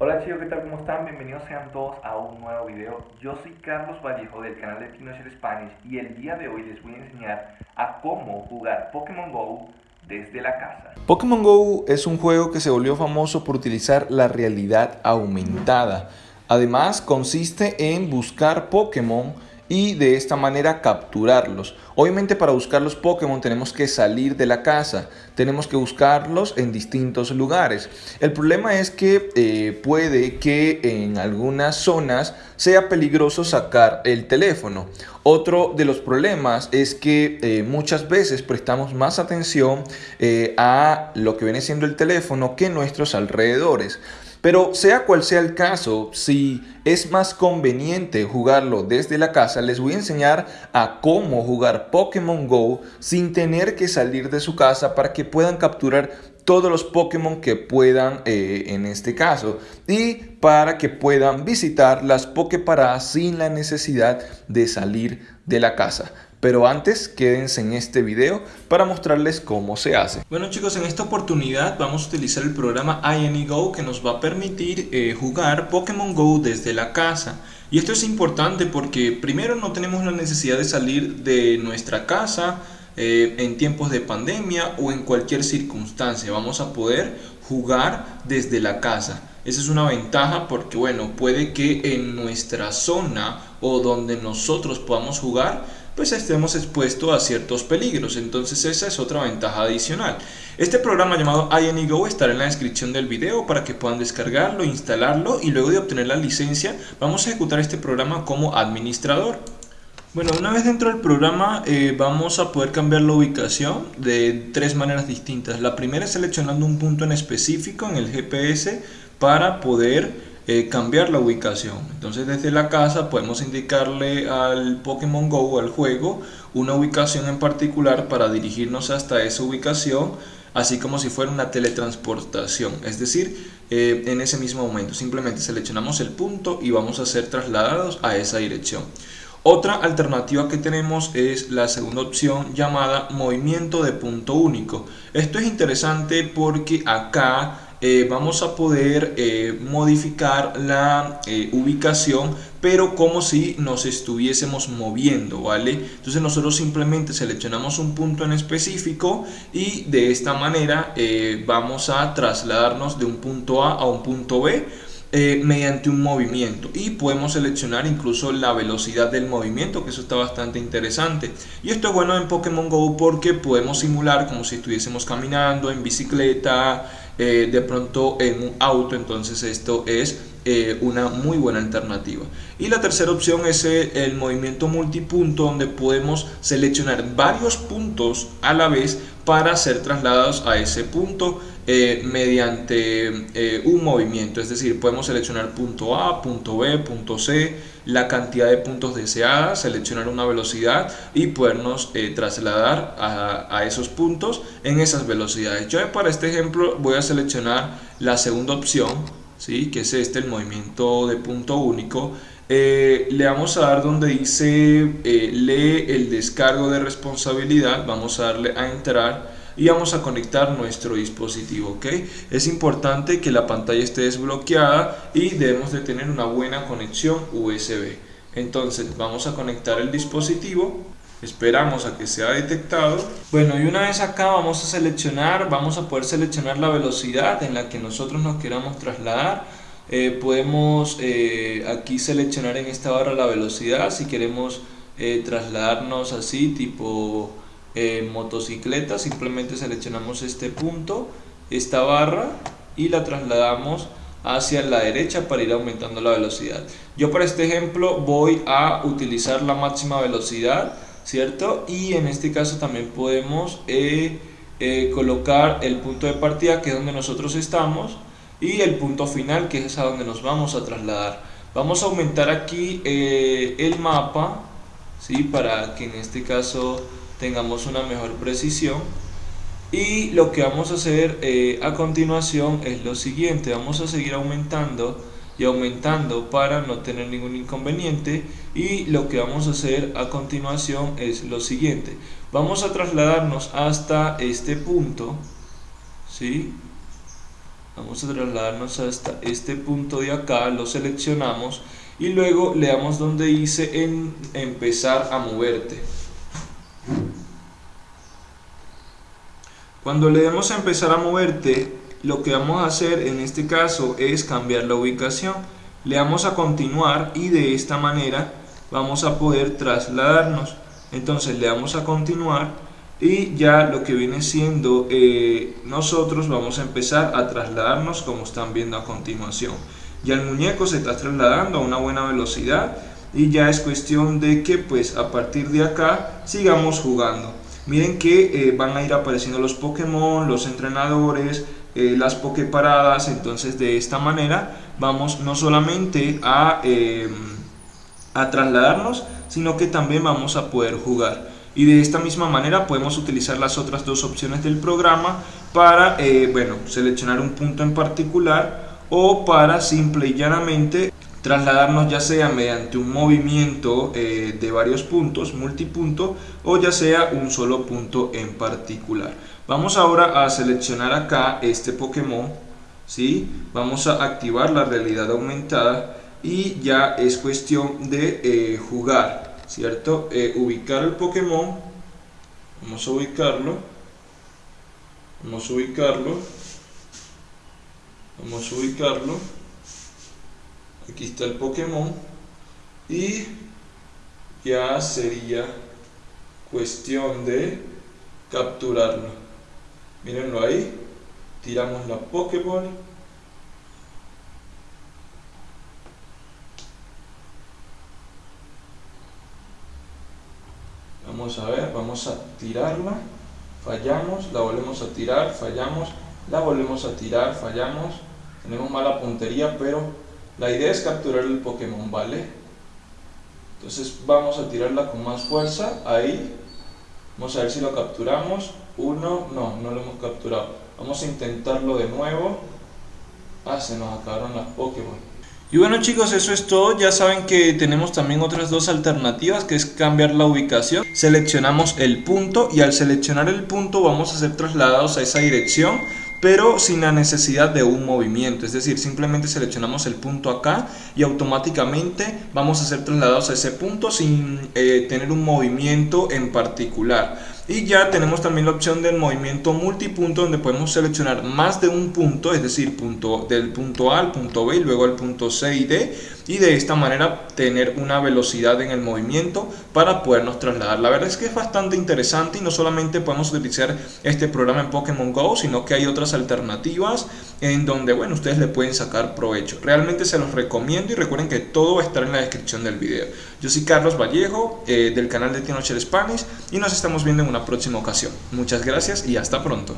Hola chicos, ¿qué tal? ¿Cómo están? Bienvenidos sean todos a un nuevo video. Yo soy Carlos Vallejo del canal de Teenager Spanish y el día de hoy les voy a enseñar a cómo jugar Pokémon GO desde la casa. Pokémon GO es un juego que se volvió famoso por utilizar la realidad aumentada. Además, consiste en buscar Pokémon y de esta manera capturarlos. Obviamente para buscar los Pokémon tenemos que salir de la casa, tenemos que buscarlos en distintos lugares. El problema es que eh, puede que en algunas zonas sea peligroso sacar el teléfono. Otro de los problemas es que eh, muchas veces prestamos más atención eh, a lo que viene siendo el teléfono que nuestros alrededores. Pero sea cual sea el caso, si es más conveniente jugarlo desde la casa, les voy a enseñar a cómo jugar Pokémon GO sin tener que salir de su casa para que puedan capturar todos los Pokémon que puedan eh, en este caso y para que puedan visitar las Poképaradas sin la necesidad de salir de la casa. Pero antes, quédense en este video para mostrarles cómo se hace. Bueno chicos, en esta oportunidad vamos a utilizar el programa INEGO que nos va a permitir eh, jugar Pokémon GO desde la casa. Y esto es importante porque primero no tenemos la necesidad de salir de nuestra casa eh, en tiempos de pandemia o en cualquier circunstancia. Vamos a poder jugar desde la casa. Esa es una ventaja porque bueno, puede que en nuestra zona o donde nosotros podamos jugar pues estemos expuestos a ciertos peligros. Entonces esa es otra ventaja adicional. Este programa llamado INEGO estará en la descripción del video para que puedan descargarlo, instalarlo y luego de obtener la licencia vamos a ejecutar este programa como administrador. Bueno, una vez dentro del programa eh, vamos a poder cambiar la ubicación de tres maneras distintas. La primera es seleccionando un punto en específico en el GPS para poder eh, cambiar la ubicación. Entonces desde la casa podemos indicarle al Pokémon GO, al juego, una ubicación en particular para dirigirnos hasta esa ubicación, así como si fuera una teletransportación. Es decir, eh, en ese mismo momento simplemente seleccionamos el punto y vamos a ser trasladados a esa dirección. Otra alternativa que tenemos es la segunda opción llamada movimiento de punto único. Esto es interesante porque acá eh, vamos a poder eh, modificar la eh, ubicación pero como si nos estuviésemos moviendo vale entonces nosotros simplemente seleccionamos un punto en específico y de esta manera vamos a trasladarnos de un punto A a un punto B mediante un movimiento. Y podemos seleccionar incluso la velocidad del movimiento que eso está bastante interesante. Y esto es bueno en Pokémon GO porque podemos simular como si estuviésemos caminando en bicicleta eh, de pronto en un auto, entonces esto es eh, una muy buena alternativa. Y la tercera opción es eh, el movimiento multipunto donde podemos seleccionar varios puntos a la vez para ser trasladados a ese punto mediante un movimiento. Es decir, podemos seleccionar punto A, punto B, punto C, la cantidad de puntos deseadas, seleccionar una velocidad y podernos trasladar a, esos puntos en esas velocidades. Yo para este ejemplo voy a seleccionar la segunda opción ¿sí? que es este, el movimiento de punto único, eh, le vamos a dar donde dice eh, lee el descargo de responsabilidad, vamos a darle a entrar y vamos a conectar nuestro dispositivo, ¿ok? Es importante que la pantalla esté desbloqueada y debemos de tener una buena conexión USB. Entonces vamos a conectar el dispositivo esperamos a que sea detectado bueno y una vez acá vamos a seleccionar vamos a poder seleccionar la velocidad en la que nosotros nos queramos trasladar eh, podemos eh, aquí seleccionar en esta barra la velocidad si queremos eh, trasladarnos así tipo motocicleta simplemente seleccionamos este punto esta barra y la trasladamos hacia la derecha para ir aumentando la velocidad yo para este ejemplo voy a utilizar la máxima velocidad ¿cierto? Y en este caso también podemos eh, eh, colocar el punto de partida que es donde nosotros estamos y el punto final que es a donde nos vamos a trasladar. Vamos a aumentar aquí eh, el mapa, ¿sí? Para que en este caso tengamos una mejor precisión. Y lo que vamos a hacer a continuación es lo siguiente, vamos a seguir aumentando y aumentando para no tener ningún inconveniente y lo que vamos a hacer a continuación es lo siguiente vamos a trasladarnos hasta este punto ¿sí? vamos a trasladarnos hasta este punto de acá, lo seleccionamos y luego le damos donde dice en empezar a moverte. Cuando le demos a empezar a moverte, lo que vamos a hacer en este caso es cambiar la ubicación. Le damos a continuar y de esta manera vamos a poder trasladarnos. Entonces le damos a continuar y ya lo que viene siendo eh, nosotros vamos a empezar a trasladarnos como están viendo a continuación. Ya el muñeco se está trasladando a una buena velocidad y ya es cuestión de que pues a partir de acá sigamos jugando. Miren que eh, van a ir apareciendo los Pokémon, los entrenadores, eh, las Poképaradas, entonces de esta manera vamos no solamente a, em, a trasladarnos, sino que también vamos a poder jugar. Y de esta misma manera podemos utilizar las otras dos opciones del programa para, eh, bueno, seleccionar un punto en particular o para simple y llanamente trasladarnos ya sea mediante un movimiento eh, de varios puntos, multipunto, o ya sea un solo punto en particular. Vamos ahora a seleccionar acá este Pokémon, ¿sí? vamos a activar la realidad aumentada y ya es cuestión de eh, jugar, ¿cierto? Eh, ubicar el Pokémon, vamos a ubicarlo, vamos a ubicarlo, vamos a ubicarlo, aquí está el Pokémon. Y ya sería cuestión de capturarlo. Mírenlo ahí. Tiramos la Pokéball vamos a ver, vamos a tirarla. Fallamos, la volvemos a tirar, fallamos la volvemos a tirar, fallamos. Tenemos mala puntería pero la idea es capturar el Pokémon, ¿vale? Entonces vamos a tirarla con más fuerza, ahí. Vamos a ver si lo capturamos. Uno, no, no lo hemos capturado. Vamos a intentarlo de nuevo. Ah, se nos acabaron las Pokémon. Y bueno chicos, eso es todo. Ya saben que tenemos también otras dos alternativas, que es cambiar la ubicación. Seleccionamos el punto y al seleccionar el punto vamos a ser trasladados a esa dirección pero sin la necesidad de un movimiento, es decir, simplemente seleccionamos el punto acá y automáticamente vamos a ser trasladados a ese punto sin eh, tener un movimiento en particular. Y ya tenemos también la opción del movimiento multipunto donde podemos seleccionar más de un punto, es decir, punto, del punto A al punto B y luego al punto C y D y de esta manera tener una velocidad en el movimiento para podernos trasladar. La verdad es que es bastante interesante y no solamente podemos utilizar este programa en Pokémon GO, sino que hay otras alternativas en donde, bueno, ustedes le pueden sacar provecho. Realmente se los recomiendo y recuerden que todo va a estar en la descripción del video. Yo soy Carlos Vallejo eh, del canal de Tinocher Spanish y nos estamos viendo en una próxima ocasión. Muchas gracias y hasta pronto.